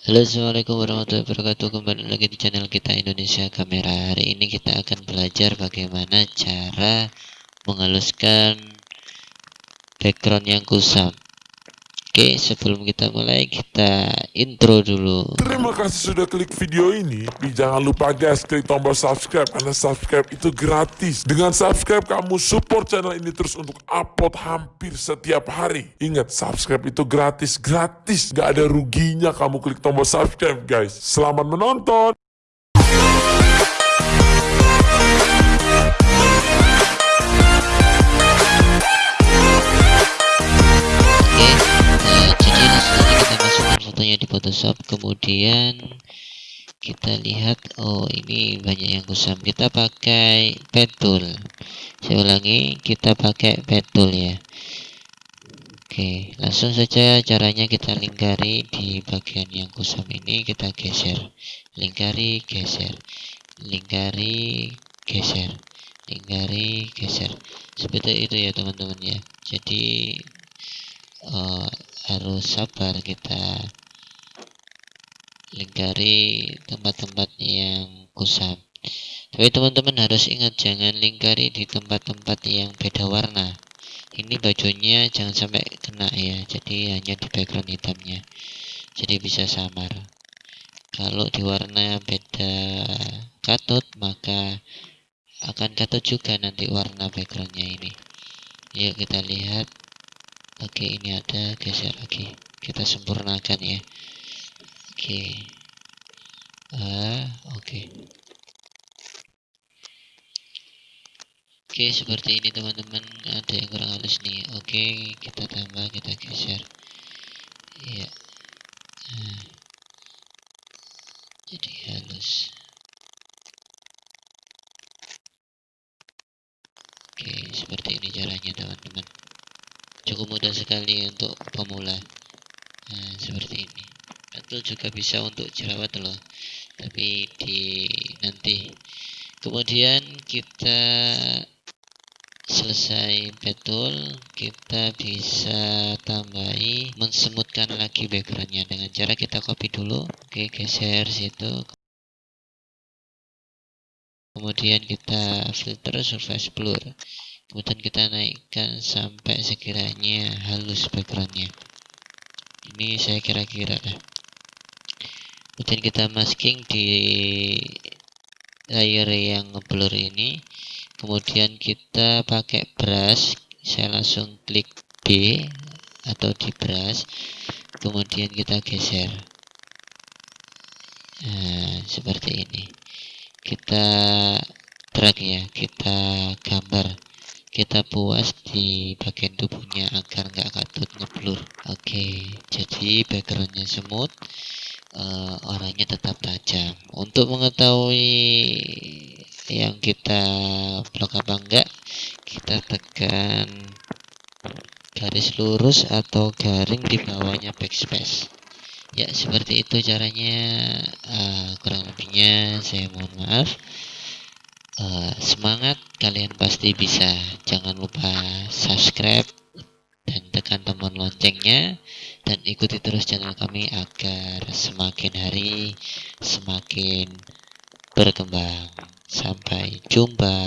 Halo assalamualaikum warahmatullahi wabarakatuh. Kembali lagi di channel kita Indonesia Kamera. Hari ini kita akan belajar bagaimana cara menghaluskan background yang kusam Oke sebelum kita mulai kita intro dulu. Terima kasih sudah klik video ini. Tapi jangan lupa guys klik tombol subscribe Karena subscribe itu gratis. Dengan subscribe kamu support channel ini terus untuk upload hampir setiap hari. Ingat subscribe itu gratis Gratis. Gak ada ruginya kamu klik tombol subscribe guys. Selamat menonton fotonya di Photoshop. Kemudian kita lihat oh ini banyak yang kusam. Kita pakai pen tool. Saya ulangi kita pakai pen tool ya. Oke langsung saja caranya kita lingkari di bagian yang kusam ini. Kita geser. Lingkari geser. Lingkari geser. Lingkari geser. Seperti itu ya teman-teman ya. Jadi uh, harus sabar kita lingkari tempat-tempat yang kusam tapi teman-teman harus ingat jangan lingkari di tempat-tempat yang beda warna. Ini bajunya jangan sampai kena ya jadi hanya di background hitamnya. Jadi bisa samar. Kalau di warna beda katut maka akan katut juga nanti warna backgroundnya ini. Yuk kita lihat. Oke ini ada geser lagi. Kita sempurnakan ya oke. Ah oke. Oke seperti ini teman-teman. Ada yang kurang halus nih. Oke kita tambah kita geser. Ya nah, jadi halus. Oke seperti ini caranya teman-teman. Cukup mudah sekali untuk pemula. Nah seperti ini betul juga bisa untuk jerawat loh. Tapi di nanti. Kemudian kita selesai betul kita bisa tambahi mensemutkan lagi backgroundnya. Dengan cara kita copy dulu oke geser situ. Kemudian kita filter surface blur. Kemudian kita naikkan sampai sekiranya halus backgroundnya. Ini saya kira-kira lah kemudian kita masking di layer yang blur ini. Kemudian kita pakai brush. Saya langsung klik B atau di brush. Kemudian kita geser. Nah seperti ini. Kita drag ya. Kita gambar. Kita puas di bagian tubuhnya agar nggak katut ngeblur. Oke jadi backgroundnya semut uh, orangnya tetap tajam. Untuk mengetahui yang kita blok apa enggak kita tekan garis lurus atau garing di bawahnya backspace. Ya seperti itu caranya. Uh, kurang lebihnya saya mohon maaf. Uh, semangat kalian pasti bisa. Jangan lupa subscribe dan tekan tombol loncengnya dan ikuti terus channel kami agar semakin hari semakin berkembang. Sampai jumpa